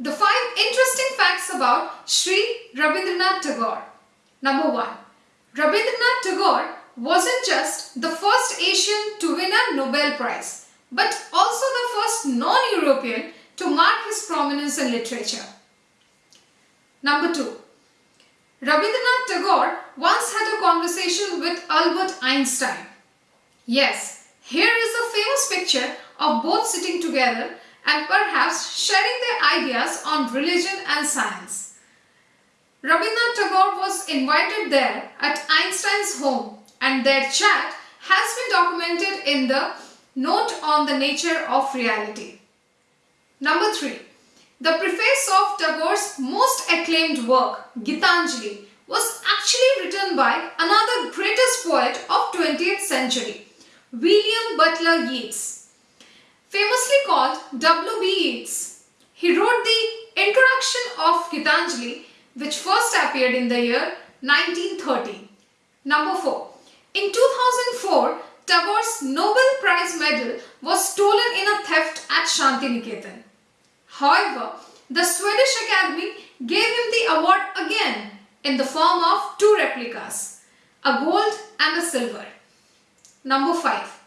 The five interesting facts about Sri Rabindranath Tagore. Number one, Rabindranath Tagore wasn't just the first Asian to win a Nobel Prize, but also the first non-European to mark his prominence in literature. Number two, Rabindranath Tagore once had a conversation with Albert Einstein. Yes, here is a famous picture of both sitting together and perhaps sharing ideas on religion and science. Rabindranath Tagore was invited there at Einstein's home and their chat has been documented in the Note on the Nature of Reality. Number 3. The preface of Tagore's most acclaimed work, Gitanjali, was actually written by another greatest poet of 20th century, William Butler Yeats famously called W.B. Yeats. He wrote the introduction of Gitanjali which first appeared in the year 1930. Number 4. In 2004, Tagore's Nobel Prize medal was stolen in a theft at Shantiniketan. However, the Swedish Academy gave him the award again in the form of two replicas, a gold and a silver. Number 5.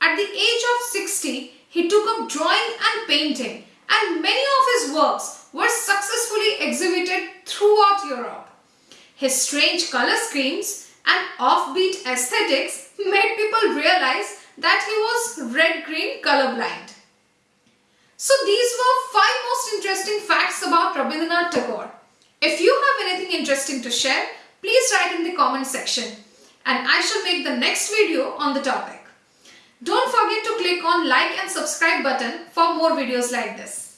At the age of 60, he took up drawing and painting and many of his works were successfully exhibited throughout Europe. His strange color schemes and offbeat aesthetics made people realize that he was red-green colorblind. So these were five most interesting facts about Rabindranath Tagore. If you have anything interesting to share, please write in the comment section and I shall make the next video on the topic. Don't forget to click on like and subscribe button for more videos like this.